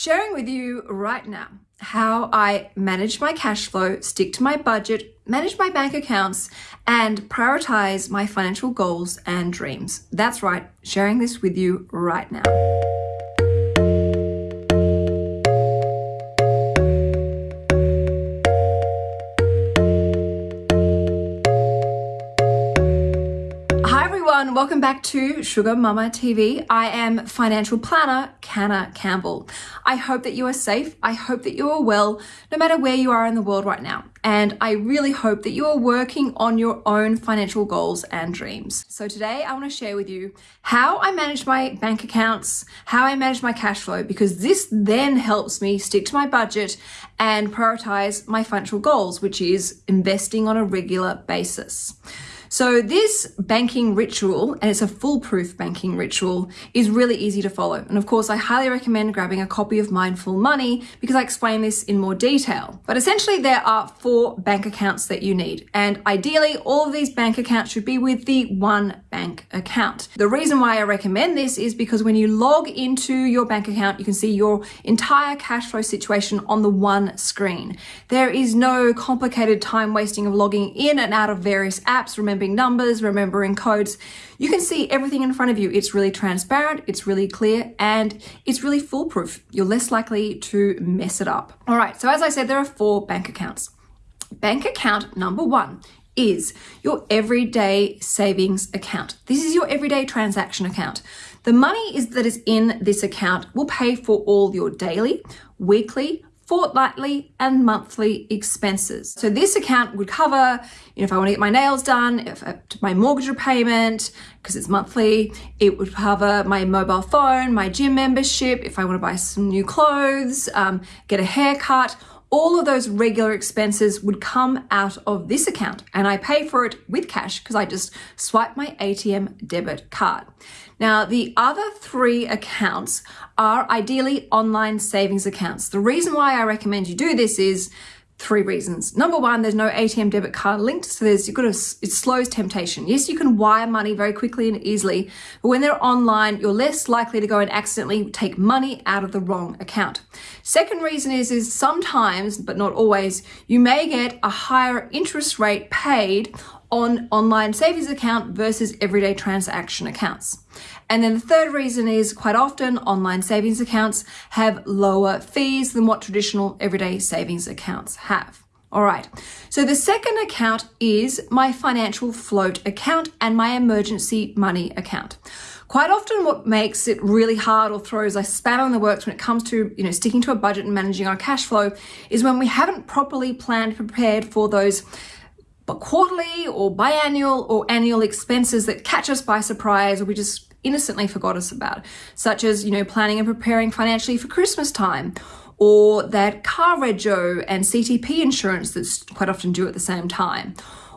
sharing with you right now how I manage my cash flow, stick to my budget, manage my bank accounts, and prioritize my financial goals and dreams. That's right, sharing this with you right now. Everyone, welcome back to Sugar Mama TV. I am financial planner Canna Campbell. I hope that you are safe. I hope that you are well, no matter where you are in the world right now. And I really hope that you are working on your own financial goals and dreams. So today I want to share with you how I manage my bank accounts, how I manage my cash flow, because this then helps me stick to my budget and prioritize my financial goals, which is investing on a regular basis. So this banking ritual, and it's a foolproof banking ritual, is really easy to follow. And of course, I highly recommend grabbing a copy of Mindful Money because I explain this in more detail. But essentially, there are four bank accounts that you need. And ideally, all of these bank accounts should be with the one bank account. The reason why I recommend this is because when you log into your bank account, you can see your entire cash flow situation on the one screen. There is no complicated time wasting of logging in and out of various apps. Remember remembering numbers, remembering codes. You can see everything in front of you. It's really transparent, it's really clear, and it's really foolproof. You're less likely to mess it up. All right, so as I said, there are four bank accounts. Bank account number one is your everyday savings account. This is your everyday transaction account. The money is that is in this account will pay for all your daily, weekly, fortnightly and monthly expenses. So this account would cover, you know, if I want to get my nails done, if I, my mortgage repayment, because it's monthly, it would cover my mobile phone, my gym membership, if I want to buy some new clothes, um, get a haircut, all of those regular expenses would come out of this account and I pay for it with cash because I just swipe my ATM debit card. Now, the other three accounts are ideally online savings accounts. The reason why I recommend you do this is three reasons. Number one, there's no ATM debit card linked, so there's you've got to, it slows temptation. Yes, you can wire money very quickly and easily, but when they're online, you're less likely to go and accidentally take money out of the wrong account. Second reason is, is sometimes, but not always, you may get a higher interest rate paid on online savings account versus everyday transaction accounts. And then the third reason is quite often online savings accounts have lower fees than what traditional everyday savings accounts have. All right, so the second account is my financial float account and my emergency money account. Quite often what makes it really hard or throws a spanner in the works when it comes to, you know, sticking to a budget and managing our cash flow is when we haven't properly planned, prepared for those quarterly or biannual or annual expenses that catch us by surprise or we just innocently forgot us about, such as, you know, planning and preparing financially for Christmas time or that car rego and CTP insurance that's quite often due at the same time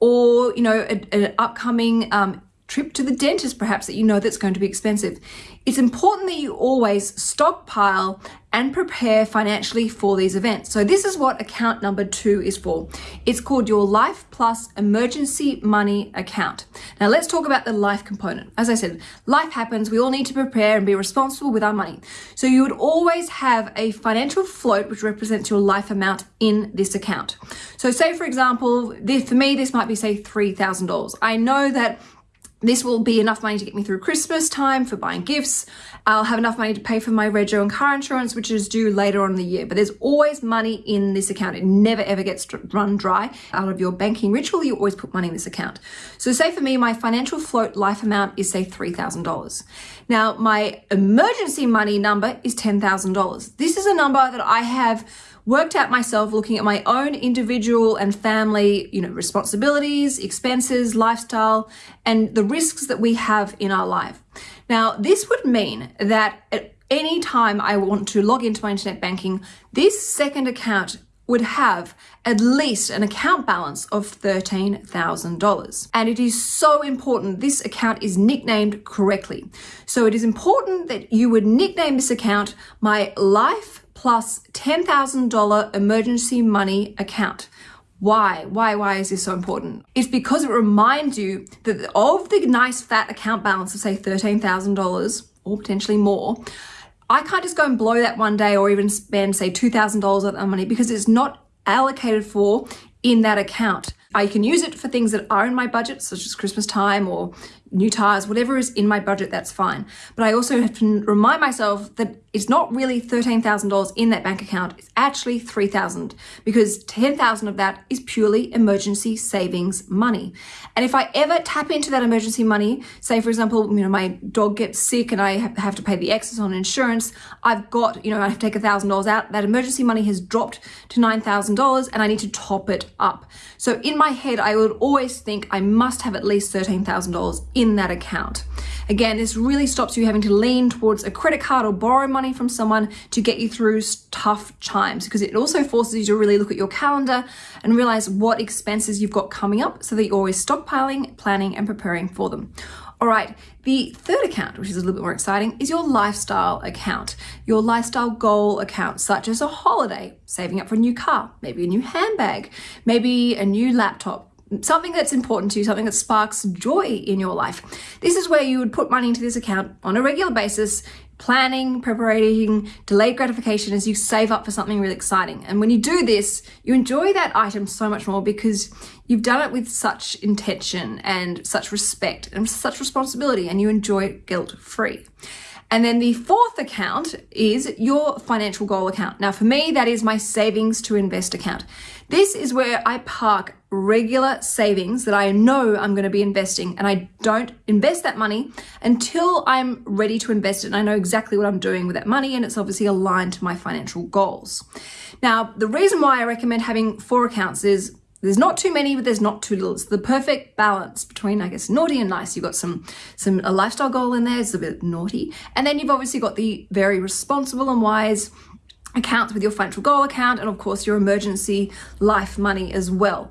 or, you know, an upcoming um, trip to the dentist perhaps that you know that's going to be expensive. It's important that you always stockpile and prepare financially for these events. So this is what account number two is for. It's called your Life Plus Emergency Money Account. Now let's talk about the life component. As I said, life happens. We all need to prepare and be responsible with our money. So you would always have a financial float which represents your life amount in this account. So say for example, for me, this might be say $3,000. I know that this will be enough money to get me through Christmas time for buying gifts. I'll have enough money to pay for my rego and car insurance, which is due later on in the year. But there's always money in this account. It never ever gets run dry. Out of your banking ritual, you always put money in this account. So say for me, my financial float life amount is say $3,000. Now my emergency money number is $10,000. This is a number that I have worked out myself looking at my own individual and family, you know, responsibilities, expenses, lifestyle, and the risks that we have in our life. Now, this would mean that at any time I want to log into my internet banking, this second account would have at least an account balance of $13,000. And it is so important this account is nicknamed correctly. So it is important that you would nickname this account my life plus $10,000 emergency money account. Why? Why? Why is this so important? It's because it reminds you that of the nice fat account balance of say $13,000 or potentially more, I can't just go and blow that one day or even spend, say, $2,000 of that money because it's not allocated for in that account. I can use it for things that are in my budget, such as Christmas time or new tires, whatever is in my budget, that's fine. But I also have to remind myself that it's not really $13,000 in that bank account. It's actually 3,000 because 10,000 of that is purely emergency savings money. And if I ever tap into that emergency money, say for example, you know, my dog gets sick and I have to pay the excess on insurance, I've got, you know, I have to take $1,000 out. That emergency money has dropped to $9,000 and I need to top it up. So in my head, I would always think I must have at least $13,000 in in that account. Again, this really stops you having to lean towards a credit card or borrow money from someone to get you through tough times because it also forces you to really look at your calendar and realize what expenses you've got coming up so that you're always stockpiling, planning, and preparing for them. All right, the third account, which is a little bit more exciting, is your lifestyle account, your lifestyle goal account, such as a holiday, saving up for a new car, maybe a new handbag, maybe a new laptop, something that's important to you, something that sparks joy in your life. This is where you would put money into this account on a regular basis, planning, preparing, delayed gratification as you save up for something really exciting. And when you do this, you enjoy that item so much more because you've done it with such intention and such respect and such responsibility and you enjoy it guilt free. And then the fourth account is your financial goal account. Now, for me, that is my savings to invest account. This is where I park regular savings that I know I'm going to be investing and I don't invest that money until I'm ready to invest it and I know exactly what I'm doing with that money and it's obviously aligned to my financial goals. Now, the reason why I recommend having four accounts is there's not too many, but there's not too little. It's the perfect balance between, I guess, naughty and nice. You've got some, some a lifestyle goal in there, it's a bit naughty. And then you've obviously got the very responsible and wise accounts with your financial goal account and of course your emergency life money as well.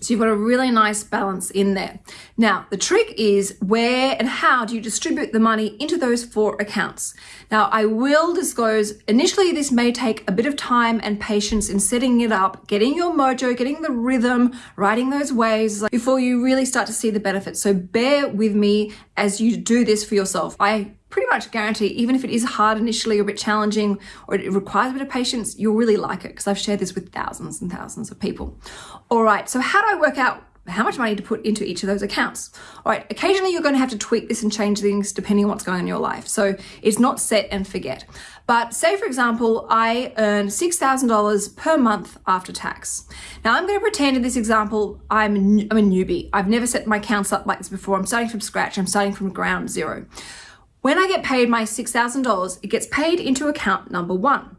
So you've got a really nice balance in there. Now, the trick is where and how do you distribute the money into those four accounts? Now, I will disclose initially this may take a bit of time and patience in setting it up, getting your mojo, getting the rhythm, writing those waves before you really start to see the benefits. So bear with me as you do this for yourself. I pretty much guarantee, even if it is hard initially or a bit challenging or it requires a bit of patience, you'll really like it because I've shared this with thousands and thousands of people. All right, so how do I work out how much money to put into each of those accounts. All right, occasionally you're going to have to tweak this and change things depending on what's going on in your life. So it's not set and forget. But say, for example, I earn $6,000 per month after tax. Now I'm going to pretend in this example, I'm, I'm a newbie. I've never set my accounts up like this before. I'm starting from scratch. I'm starting from ground zero. When I get paid my $6,000, it gets paid into account number one.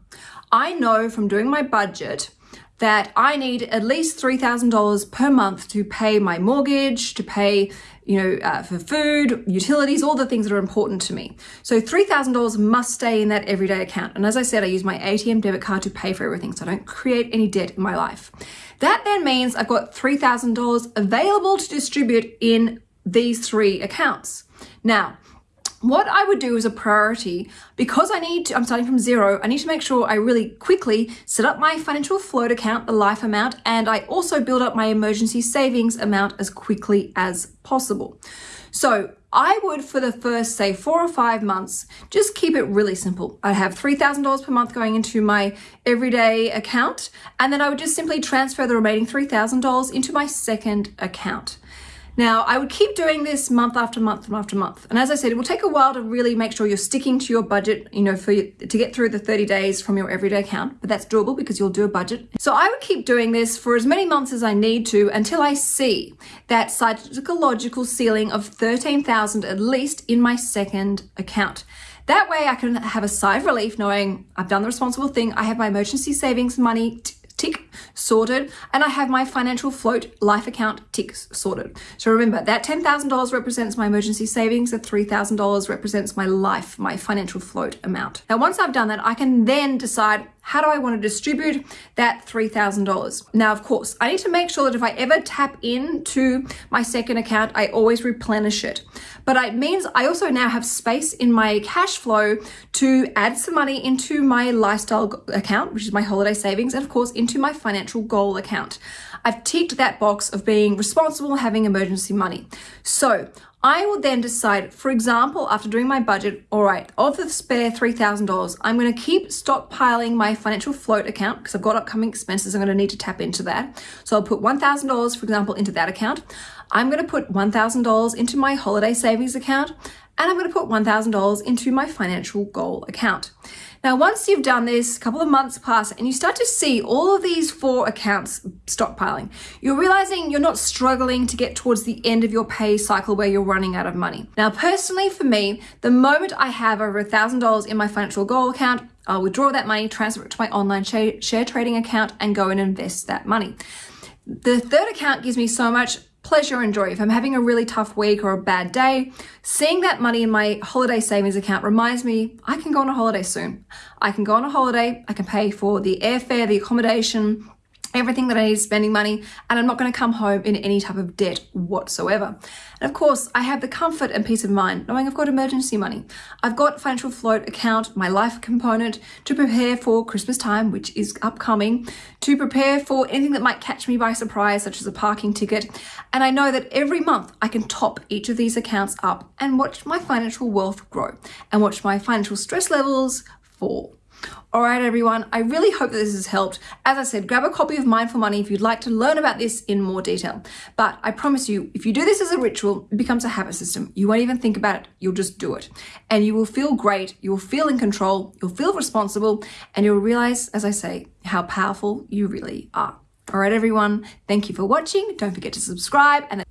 I know from doing my budget that I need at least $3,000 per month to pay my mortgage, to pay, you know, uh, for food, utilities, all the things that are important to me. So $3,000 must stay in that everyday account. And as I said, I use my ATM debit card to pay for everything. So I don't create any debt in my life. That then means I've got $3,000 available to distribute in these three accounts. Now, what I would do as a priority, because I need to, I'm starting from zero, I need to make sure I really quickly set up my financial float account, the life amount, and I also build up my emergency savings amount as quickly as possible. So I would, for the first, say, four or five months, just keep it really simple. I'd have $3,000 per month going into my everyday account, and then I would just simply transfer the remaining $3,000 into my second account. Now, I would keep doing this month after month and after month. And as I said, it will take a while to really make sure you're sticking to your budget, you know, for you, to get through the 30 days from your everyday account, but that's doable because you'll do a budget. So I would keep doing this for as many months as I need to until I see that psychological ceiling of 13,000 at least in my second account. That way I can have a sigh of relief knowing I've done the responsible thing. I have my emergency savings money tick sorted and I have my financial float life account ticks sorted. So remember that $10,000 represents my emergency savings, the $3,000 represents my life, my financial float amount. Now once I've done that, I can then decide how do I want to distribute that $3,000? Now, of course, I need to make sure that if I ever tap into my second account, I always replenish it. But it means I also now have space in my cash flow to add some money into my lifestyle account, which is my holiday savings, and of course, into my financial goal account. I've ticked that box of being responsible, having emergency money. So I will then decide, for example, after doing my budget, all right, of the spare $3,000, I'm going to keep stockpiling my financial float account because I've got upcoming expenses. I'm going to need to tap into that. So I'll put $1,000, for example, into that account. I'm going to put $1,000 into my holiday savings account and I'm going to put $1,000 into my financial goal account. Now, once you've done this, a couple of months pass and you start to see all of these four accounts stockpiling, you're realizing you're not struggling to get towards the end of your pay cycle where you're running out of money. Now, personally for me, the moment I have over $1,000 in my financial goal account, I'll withdraw that money, transfer it to my online share, share trading account and go and invest that money. The third account gives me so much pleasure and joy. If I'm having a really tough week or a bad day, seeing that money in my holiday savings account reminds me I can go on a holiday soon. I can go on a holiday, I can pay for the airfare, the accommodation, everything that I need spending money, and I'm not going to come home in any type of debt whatsoever. And of course, I have the comfort and peace of mind knowing I've got emergency money. I've got financial float account, my life component to prepare for Christmas time, which is upcoming, to prepare for anything that might catch me by surprise, such as a parking ticket. And I know that every month I can top each of these accounts up and watch my financial wealth grow and watch my financial stress levels fall. All right, everyone, I really hope that this has helped. As I said, grab a copy of Mindful Money if you'd like to learn about this in more detail. But I promise you, if you do this as a ritual, it becomes a habit system. You won't even think about it, you'll just do it. And you will feel great, you will feel in control, you'll feel responsible, and you'll realize, as I say, how powerful you really are. All right, everyone, thank you for watching. Don't forget to subscribe and